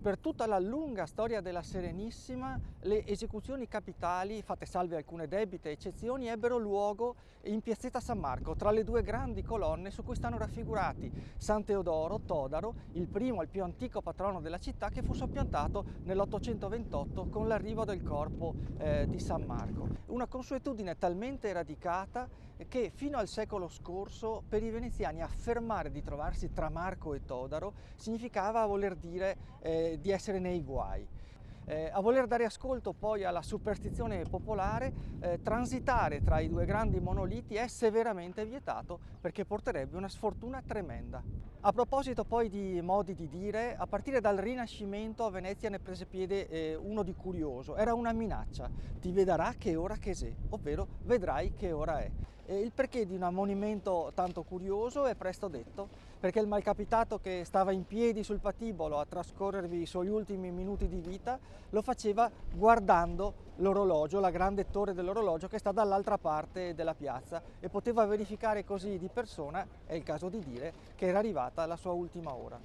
Per tutta la lunga storia della Serenissima le esecuzioni capitali, fatte salve alcune debite eccezioni, ebbero luogo in piazzetta San Marco, tra le due grandi colonne su cui stanno raffigurati San Teodoro, Todaro, il primo e il più antico patrono della città che fu soppiantato nell'828 con l'arrivo del corpo eh, di San Marco. Una consuetudine talmente radicata che fino al secolo scorso per i veneziani affermare di trovarsi tra Marco e Todaro significava voler dire eh, di essere nei guai. Eh, a voler dare ascolto poi alla superstizione popolare, eh, transitare tra i due grandi monoliti è severamente vietato perché porterebbe una sfortuna tremenda. A proposito poi di modi di dire, a partire dal Rinascimento a Venezia ne prese piede eh, uno di curioso, era una minaccia, ti vedrà che ora che sei, ovvero vedrai che ora è. E il perché di un ammonimento tanto curioso è presto detto, perché il malcapitato che stava in piedi sul patibolo a trascorrervi i suoi ultimi minuti di vita lo faceva guardando l'orologio, la grande torre dell'orologio che sta dall'altra parte della piazza e poteva verificare così di persona, è il caso di dire, che era arrivata la sua ultima ora.